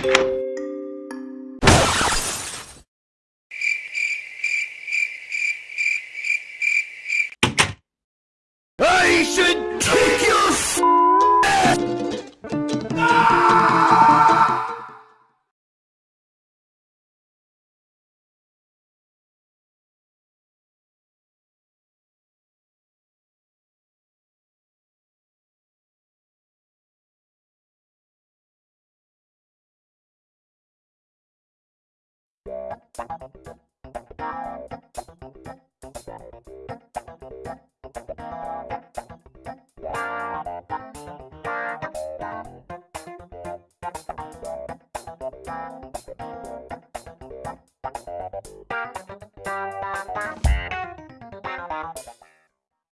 I should Thank